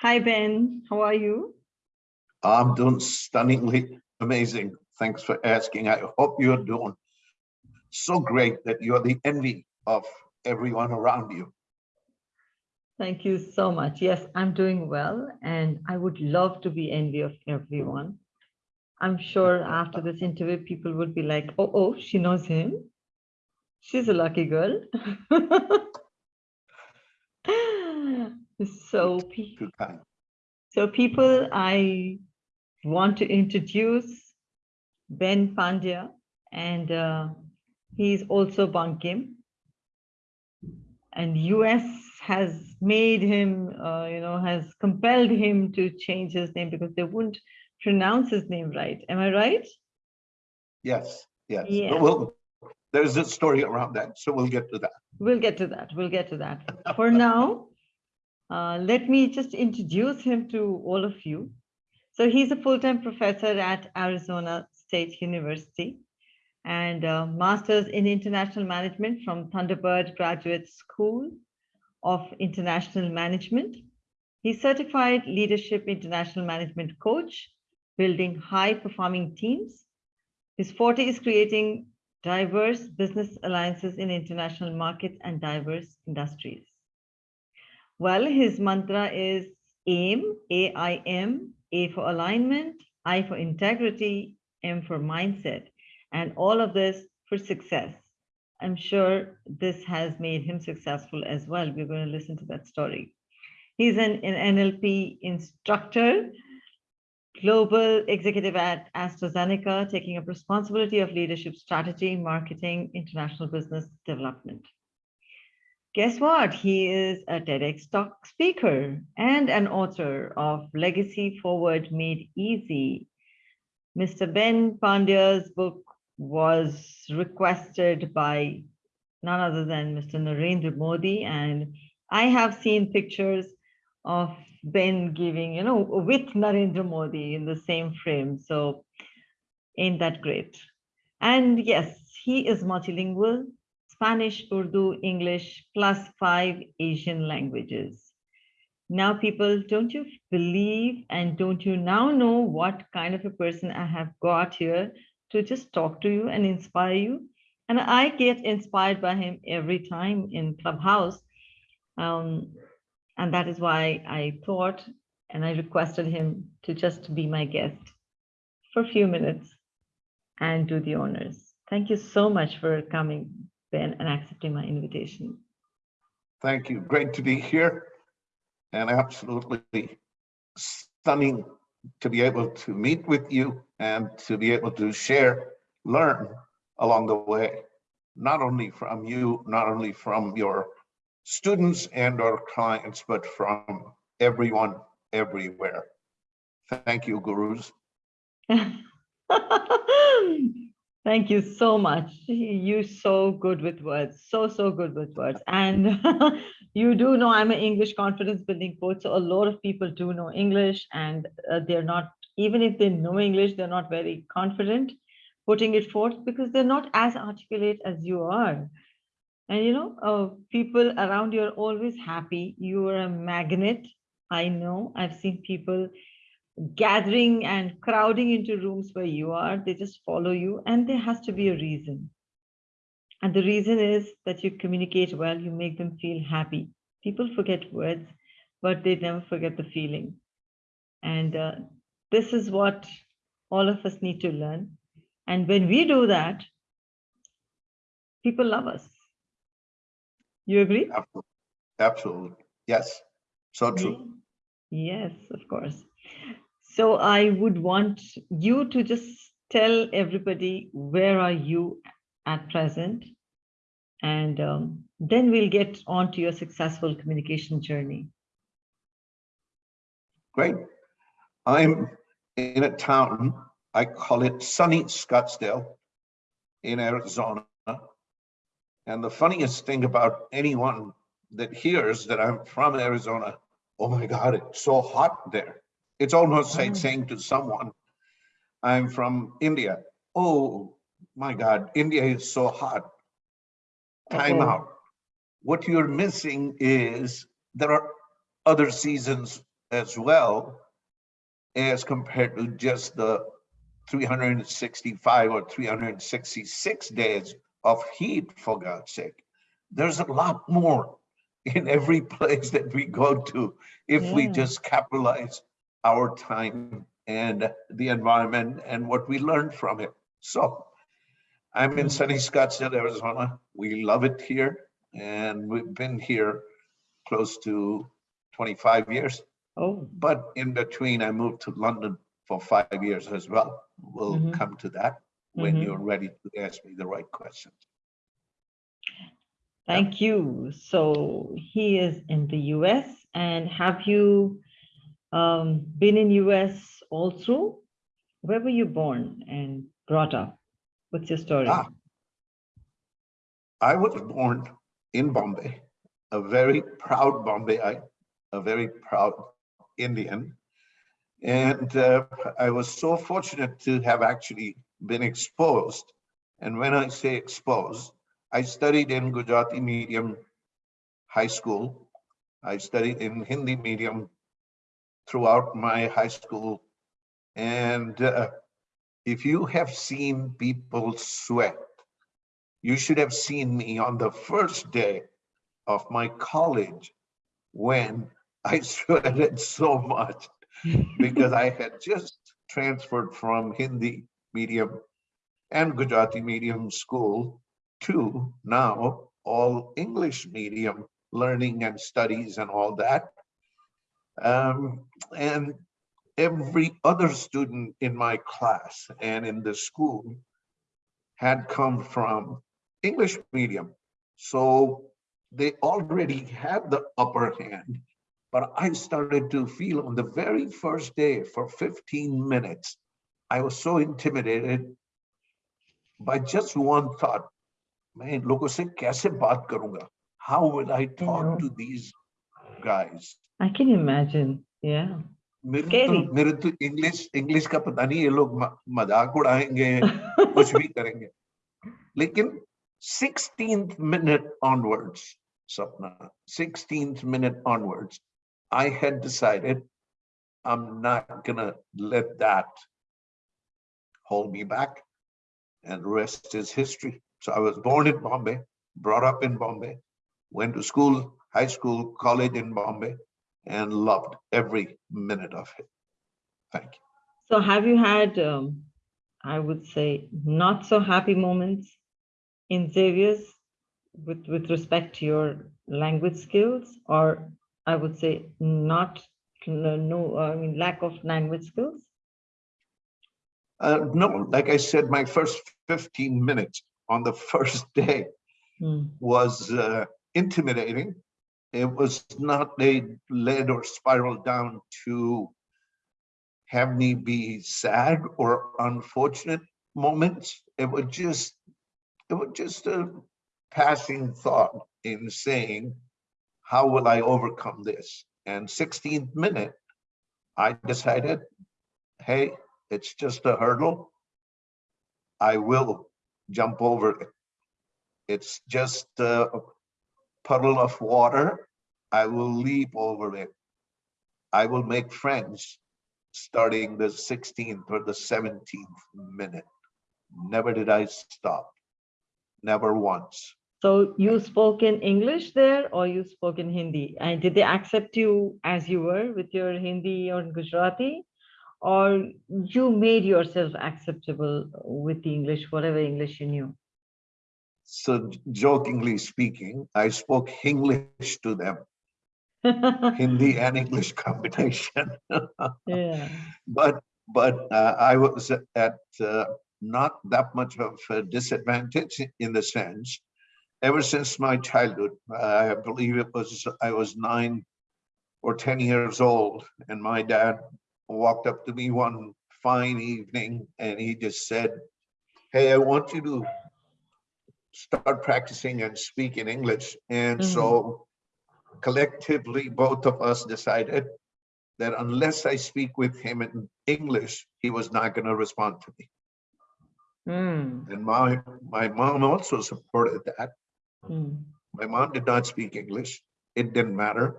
Hi, Ben. How are you? I'm doing stunningly amazing. Thanks for asking. I hope you're doing so great that you're the envy of everyone around you. Thank you so much. Yes, I'm doing well, and I would love to be envy of everyone. I'm sure after this interview, people would be like, oh, oh, she knows him. She's a lucky girl. so, so people, I want to introduce Ben Pandya, and uh, he's also Bankim. And US has made him, uh, you know, has compelled him to change his name because they wouldn't pronounce his name right. Am I right? Yes, yes. Yeah. We'll, there's a story around that, so we'll get to that. We'll get to that. We'll get to that. For now, uh, let me just introduce him to all of you. So he's a full-time professor at Arizona State University and a master's in international management from Thunderbird Graduate School of International Management. He's certified leadership international management coach, building high performing teams. His forte is creating diverse business alliances in international markets and diverse industries. Well, his mantra is AIM, A-I-M, A for alignment, I for integrity, M for mindset, and all of this for success. I'm sure this has made him successful as well. We're going to listen to that story. He's an, an NLP instructor, global executive at AstraZeneca, taking up responsibility of leadership strategy, marketing, international business development guess what? He is a TEDx talk speaker and an author of Legacy Forward Made Easy. Mr. Ben Pandya's book was requested by none other than Mr. Narendra Modi. And I have seen pictures of Ben giving, you know, with Narendra Modi in the same frame. So ain't that great? And yes, he is multilingual. Spanish, Urdu, English, plus five Asian languages. Now, people, don't you believe and don't you now know what kind of a person I have got here to just talk to you and inspire you? And I get inspired by him every time in Clubhouse. Um, and that is why I thought and I requested him to just be my guest for a few minutes and do the honors. Thank you so much for coming. Ben, and accepting my invitation. Thank you. Great to be here and absolutely stunning to be able to meet with you and to be able to share, learn along the way, not only from you, not only from your students and our clients, but from everyone everywhere. Thank you, gurus. Thank you so much. You're so good with words, so, so good with words. And you do know I'm an English confidence building coach. So a lot of people do know English and uh, they're not, even if they know English, they're not very confident putting it forth because they're not as articulate as you are. And you know, uh, people around you are always happy. You are a magnet. I know I've seen people gathering and crowding into rooms where you are, they just follow you and there has to be a reason. And the reason is that you communicate well, you make them feel happy. People forget words, but they never forget the feeling. And uh, this is what all of us need to learn. And when we do that, people love us. You agree? Absolutely. Yes. So true. Yes, of course. So I would want you to just tell everybody where are you at present and um, then we'll get on to your successful communication journey. Great. I'm in a town, I call it sunny Scottsdale in Arizona. And the funniest thing about anyone that hears that I'm from Arizona, oh my God, it's so hot there. It's almost like oh. saying to someone, I'm from India. Oh my God, India is so hot. Time okay. out. What you're missing is there are other seasons as well as compared to just the 365 or 366 days of heat, for God's sake. There's a lot more in every place that we go to if we just capitalize our time and the environment and what we learned from it. So I'm in Mm. sunny Scottsdale, Arizona. We love it here and we've been here close to 25 years. Oh, But in between, I moved to London for five years as well. We'll Mhm. come to that when Mhm. you're ready to ask me the right questions. thank you. So he is in the US and have you um, been in US through? Where were you born and brought up? What's your story? Ah. I was born in Bombay, a very proud Bombayite, a very proud Indian. And uh, I was so fortunate to have actually been exposed. And when I say exposed, I studied in Gujarati medium high school. I studied in Hindi medium throughout my high school. And uh, if you have seen people sweat, you should have seen me on the first day of my college when I sweated so much because I had just transferred from Hindi medium and Gujarati medium school to now all English medium learning and studies and all that. Um, and every other student in my class and in the school had come from English medium. So they already had the upper hand, but I started to feel on the very first day for 15 minutes, I was so intimidated by just one thought, man. How will I talk to these guys? I can imagine. Yeah. मेरे तो Scary. मेरे तो English English का पता नहीं ये लोग म- मजाक उड़ाएंगे कुछ भी करेंगे लेकिन 16th minute onwards Sapna 16th minute onwards I had decided I'm not gonna let that hold me back and the rest is history so I was born in Bombay brought up in Bombay went to school high school college in Bombay and loved every minute of it thank you So have you had, um, I would say, not so happy moments in Xavier's with, with respect to your language skills? Or I would say not, no, I mean, lack of language skills? Uh, no, like I said, my first 15 minutes on the first day Hmm, was uh, intimidating. It was not they led or spiraled down to have me be sad or unfortunate moments. It was just, it was just a passing thought in saying, how will I overcome this? And 16th minute, I decided, hey, it's just a hurdle. I will jump over it. It's just a puddle of water. I will leap over it. I will make friends starting the 16th or the 17th minute. Never did I stop. Never once. So you spoke in English there or you spoke in Hindi? And did they accept you as you were with your Hindi or Gujarati? Or you made yourself acceptable with the English, whatever English you knew? So jokingly speaking, I spoke English to them, Hindi and English combination. Yeah. but but uh, I was at uh, not that much of a disadvantage in the sense. Ever since my childhood, I believe it was I was nine or ten years old, and my dad walked up to me one fine evening, and he just said, "Hey, I want you to start practicing and speak in English." And Mhm. so, collectively, both of us decided that unless I speak with him in English, he was not going to respond to me. Mm, And my, my mom also supported that. mm, My mom did not speak English. It didn't matter.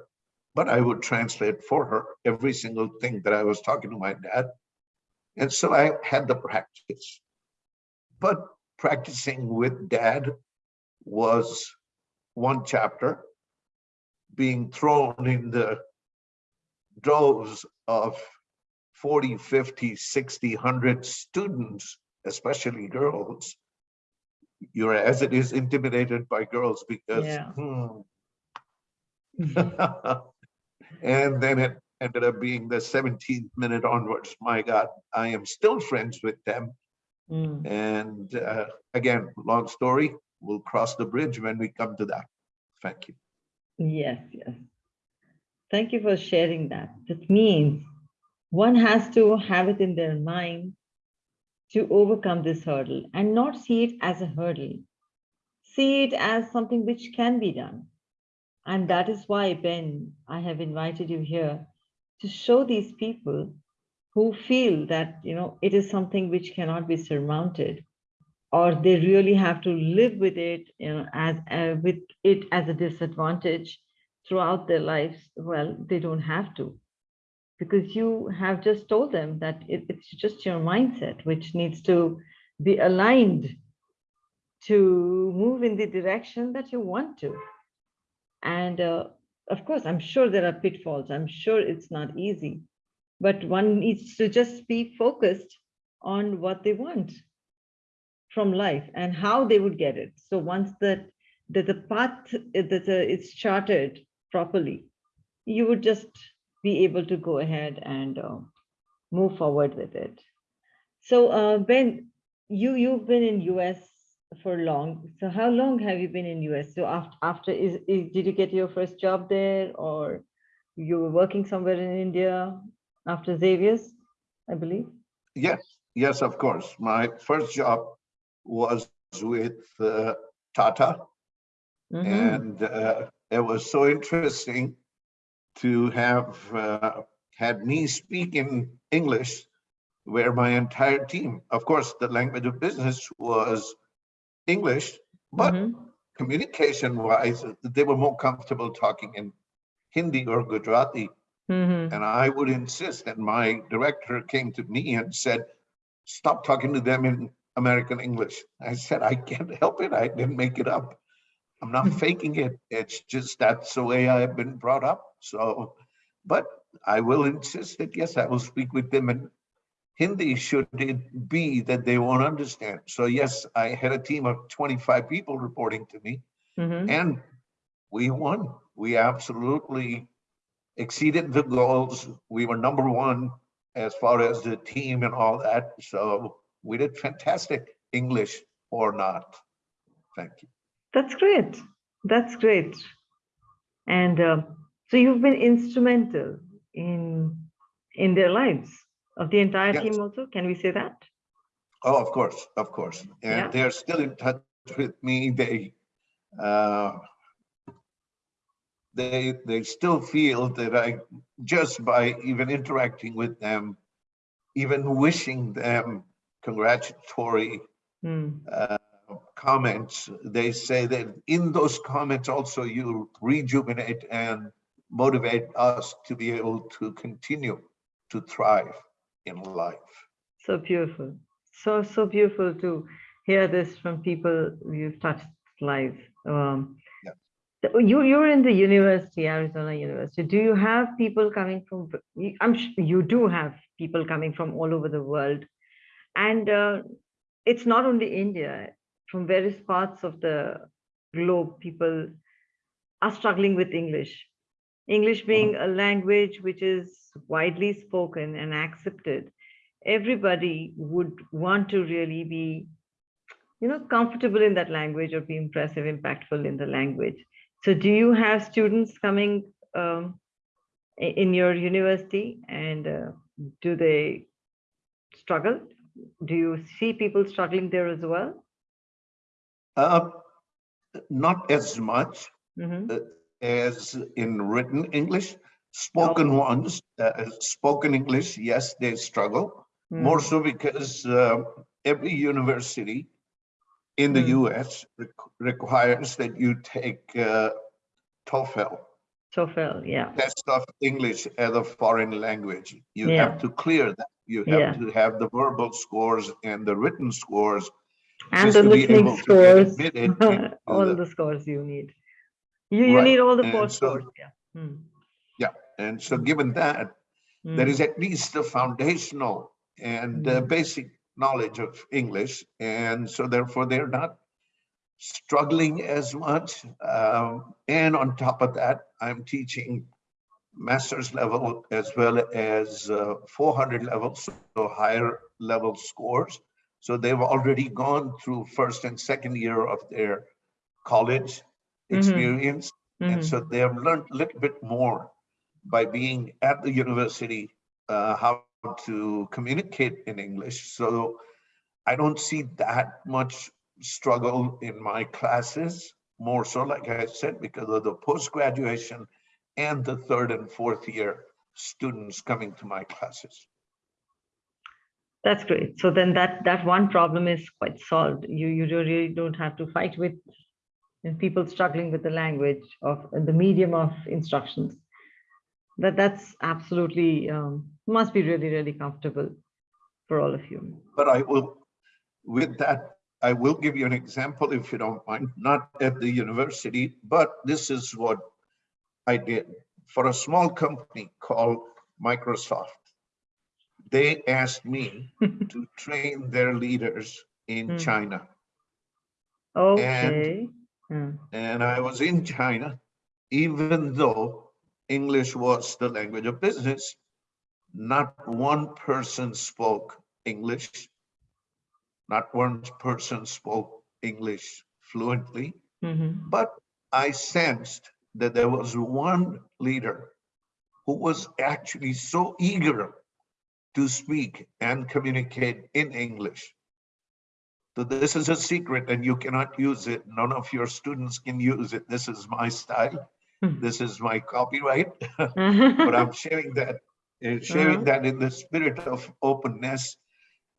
but I would translate for her every single thing that I was talking to my dad. And so I had the practice. But practicing with dad was one chapter. Being thrown in the droves of 40, 50, 60, 100 students, especially girls, you're as it is intimidated by girls because Yeah. hmm, and then it ended up being the 17th minute onwards. My God, I am still friends with them. Mm. And uh, again, long story, we'll cross the bridge when we come to that. Thank you. Yes, yes. Thank you for sharing that. That means one has to have it in their mind to overcome this hurdle and not see it as a hurdle. See it as something which can be done. And that is why, Ben, I have invited you here to show these people who feel that, you know, it is something which cannot be surmounted or they really have to live with it, you know, as uh, with it as a disadvantage throughout their lives. Well, they don't have to because you have just told them that it, it's just your mindset which needs to be aligned to move in the direction that you want to. And uh, of course, I'm sure there are pitfalls. I'm sure it's not easy, but one needs to just be focused on what they want from life and how they would get it. So once that that the path that it's charted properly, you would just be able to go ahead and uh, move forward with it. So uh, Ben, you you've been in US for long. So how long have you been in US? So after after is, is did you get your first job there or you were working somewhere in India after Xavier's, I believe? Yes, yes, of course. My first job was with uh, Tata. Mhm. And uh, it was so interesting to have uh, had me speak in English where my entire team, of course, the language of business was English, but Mhm. communication wise, they were more comfortable talking in Hindi or Gujarati. Mhm. And I would insist, and my director came to me and said, stop talking to them in American English. I said, I can't help it. I didn't make it up. I'm not faking it. It's just that's the way I've been brought up. So, but I will insist that yes, I will speak with them in Hindi should it be that they won't understand. So yes, I had a team of 25 people reporting to me Mhm. and we won. We absolutely exceeded the goals. We were number one as far as the team and all that. So we did fantastic, English or not. Thank you. That's great. That's great. And uh, so you've been instrumental in in their lives of the entire Yes. team also. Can we say that? Oh, of course, of course. And Yeah. they're still in touch with me. They, uh, they, they still feel that I, just by even interacting with them, even wishing them congratulatory Hmm. uh, comments, they say that in those comments also you rejuvenate and motivate us to be able to continue to thrive in life. So beautiful. So, so beautiful to hear this from people you've touched lives. Um, Yeah. You, you're in the university, Arizona University. Do you have people coming from, I'm sure you do have people coming from all over the world. And uh, it's not only India, from various parts of the globe, people are struggling with English. English being a language which is widely spoken and accepted. Everybody would want to really be you know comfortable in that language or be impressive impactful in the language. So do you have students coming um, in your university? And uh, do they struggle do you see people struggling there as well Uh, not as much Mhm. as in written English. Spoken ones, uh, spoken English, yes, they struggle. More Mm, so because uh, every university in the Mm. US req- requires that you take uh, TOEFL TOEFL, yeah. test of English as a foreign language. You Yeah. have to clear that. You Yeah. have to have the verbal scores and the written scores. And the listening able to get scores, all the- the scores you need. You, you Right, need all the and four so- scores, yeah. Hmm, And so given that, hmm, there is at least the foundational and uh, Mm. basic knowledge of English. And so therefore they're not struggling as much. Um, and on top of that, I'm teaching master's level as well as uh, 400 levels, so higher level scores. So they've already gone through first and second year of their college Mhm. experience. And mhm. so they have learned a little bit more by being at the university, uh, how to communicate in English. So I don't see that much struggle in my classes, more so, like I said, because of the post-graduation and the third and fourth year students coming to my classes. That's great. So then that, that one problem is quite solved. You, you really don't have to fight with people struggling with the language of the medium of instructions. That, that's absolutely, um, must be really, really comfortable for all of you. But I will, with that, I will give you an example if you don't mind, not at the university, but this is what I did for a small company called Microsoft. They asked me to train their leaders in Hmm. China. Okay. Hmm, And I was in China, even though English was the language of business, not one person spoke English. Not one person spoke English fluently, mhm, but I sensed that there was one leader who was actually so eager to speak and communicate in English. So this is a secret and you cannot use it. None of your students can use it. This is my style. Hmm. This is my copyright, but I'm sharing that, uh, sharing Uh-huh. that in the spirit of openness.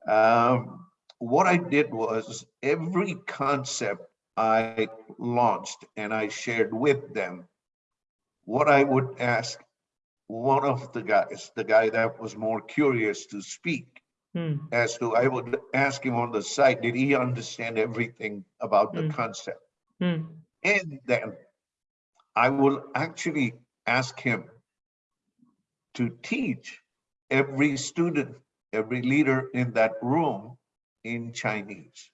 Um, what I did was every concept I launched and I shared with them, what I would ask one of the guys, the guy that was more curious to speak, Hmm, as to I would ask him on the side, did he understand everything about the Mm. concept? hmm, And then I will actually ask him to teach every student, every leader in that room in Chinese.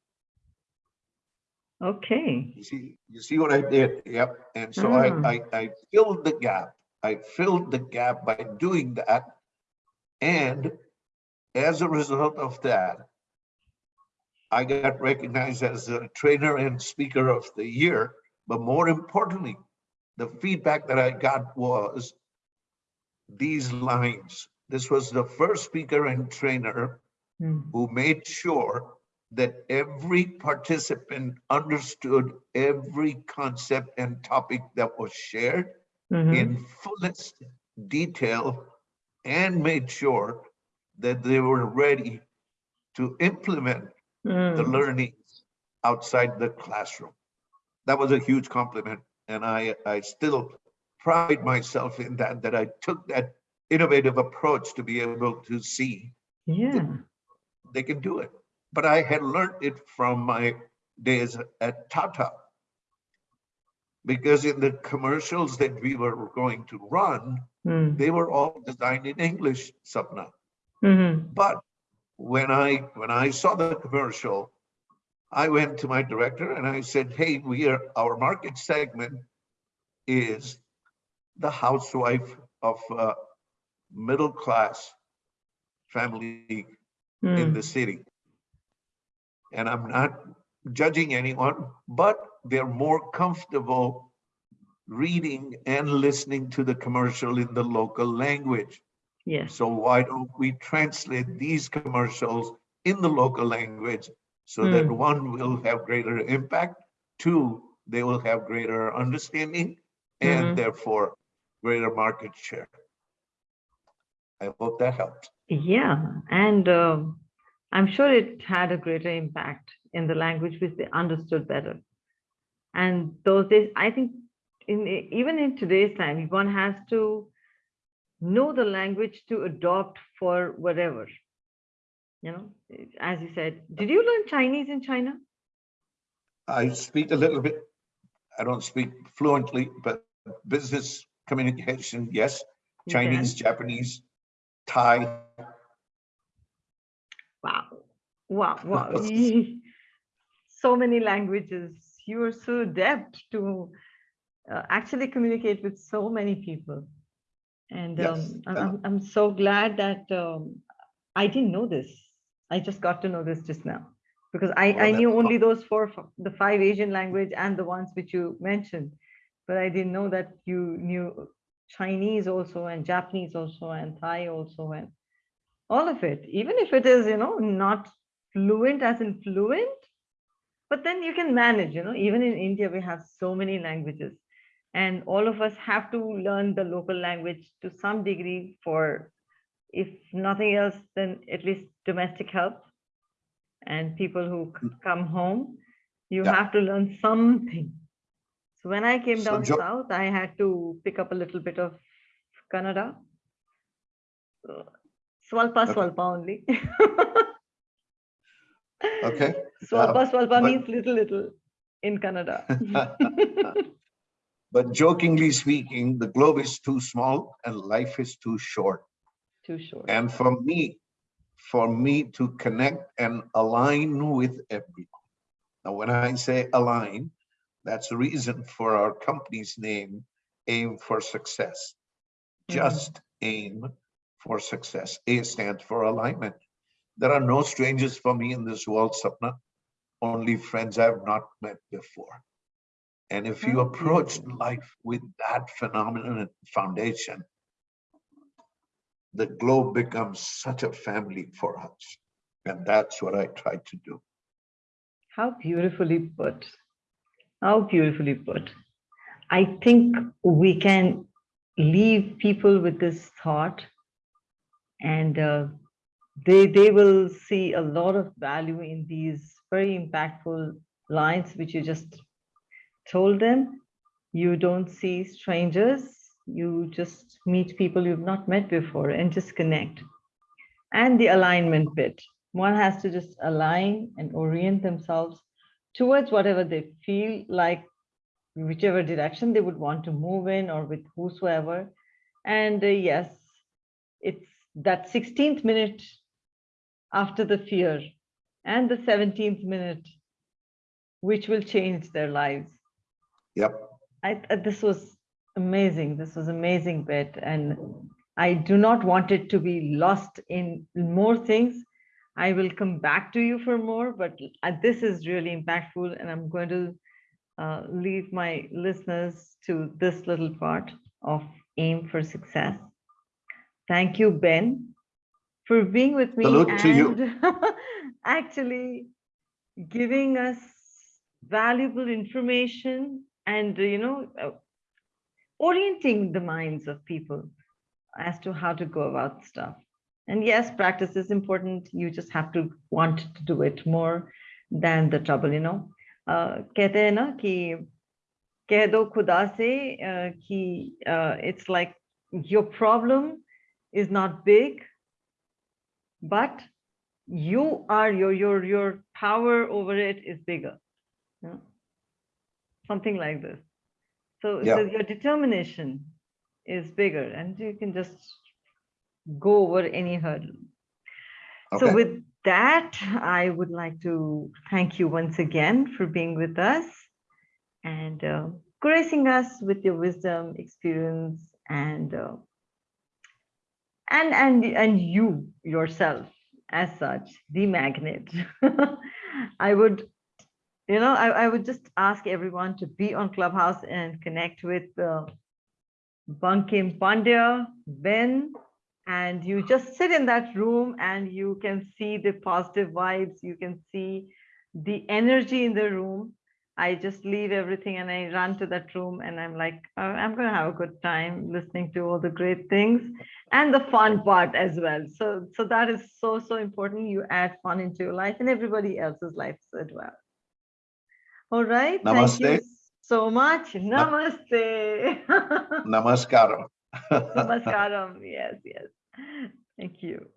Okay. You see, you see what I did? Yep. And so I, Ah. I, I filled the gap. I filled the gap by doing that. And as a result of that, I got recognized as a trainer and speaker of the year. But more importantly, the feedback that I got was these lines. This was the first speaker and trainer Hmm, who made sure that every participant understood every concept and topic that was shared mhm, in fullest detail and made sure that they were ready to implement the hmm. learnings outside the classroom. That was a huge compliment. And I, I still pride myself in that, that I took that innovative approach to be able to see Yeah. They can do it. But I had learned it from my days at Tata. Because in the commercials that we were going to run, Hmm, they were all designed in English, Sapna. mhm, But when I when I saw the commercial, I went to my director and I said, "Hey, we are our market segment is the housewife of a middle class family in hmm, the city. And I'm not judging anyone, but they're more comfortable reading and listening to the commercial in the local language. Yes. So why don't we translate these commercials in the local language so that Hmm. one will have greater impact, two, they will have greater understanding and Mhm. therefore greater market share. I hope that helped. Yeah, and um, I'm sure it had a greater impact in the language which they understood better. And those days, I think in even in today's time, one has to know the language to adopt for whatever. You know, as you said, did you learn Chinese in China? I speak a little bit. I don't speak fluently, but business communication, yes. Chinese, Japanese, Thai. Wow, wow, wow. so many languages. You are so adept to uh, actually communicate with so many people. And Yes, um, I'm, I'm, so glad that um, I didn't know this. I just got to know this just now because I, I knew only those four, the five Asian language and the ones which you mentioned. But I didn't know that you knew Chinese also and Japanese also and Thai also and all of it, even if it is, you know, not fluent as in fluent, but then you can manage, you know, even in India, we have so many languages and all of us have to learn the local language to some degree for, if nothing else, then at least domestic help. And people who mm. come home, you Yeah. have to learn something. So when I came down Jo- south, I had to pick up a little bit of Kannada. So, Swalpa, Okay. swalpa only. Okay. Swalpa, Uh, swalpa but- means little, little in Kannada. But jokingly speaking, the globe is too small and life is too short. Too short. And for me, for me to connect and align with everyone. Now, when I say align, that's the reason for our company's name, Aim for Success. Mhm. Just aim for success. A stands for alignment. There are no strangers for me in this world, Sapna. Only friends I've not met before. And if you Oh, approach life with that phenomenon and foundation, the globe becomes such a family for us. And that's what I try to do. How beautifully put. How beautifully put. I think we can leave people with this thought and uh, they, they will see a lot of value in these very impactful lines which you just told them. You don't see strangers, you just meet people you've not met before and just connect. And the alignment bit. One has to just align and orient themselves towards whatever they feel like, whichever direction they would want to move in or with whosoever. And uh, yes, it's that 16th minute after the fear and the 17th minute, which will change their lives. Yep. I, I- this was amazing. This was amazing bit. And I do not want it to be lost in more things. I will come back to you for more, but uh, this is really impactful and I'm going to uh, leave my listeners to this little part of Aim for Success. Thank you, Ben, for being with me Salute to you. and actually giving us valuable information and, uh, you know, uh, orienting the minds of people as to how to go about stuff. And yes, practice is important. You just have to want to do it more than the trouble, you know. Uh, कहते हैं ना कि कह दो खुदा से uh, कि uh, it's like your problem is not big, but you are your your your power over it is bigger. you know. Something like this. So, so Yeah. your determination is bigger and you can just go over any hurdle. So with that, I would like to thank you once again for being with us and uh, gracing us with your wisdom, experience, and uh, and and and you yourself as such, the magnet. I would, you know, I, I would just ask everyone to be on Clubhouse and connect with uh, Bankim Pandya, Ben, and you just sit in that room and you can see the positive vibes you can see the energy in the room i just leave everything and i run to that room and i'm like "Uh, i'm going to have a good time listening to all the great things and the fun part as well so so that is so so important you add fun into your life and everybody else's life as well all right thank you so much. Namaste. Namaskaram. Namaskaram. Yes, yes. Thank you.